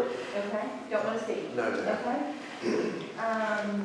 Okay, don't want to see. No, no. Okay. Um,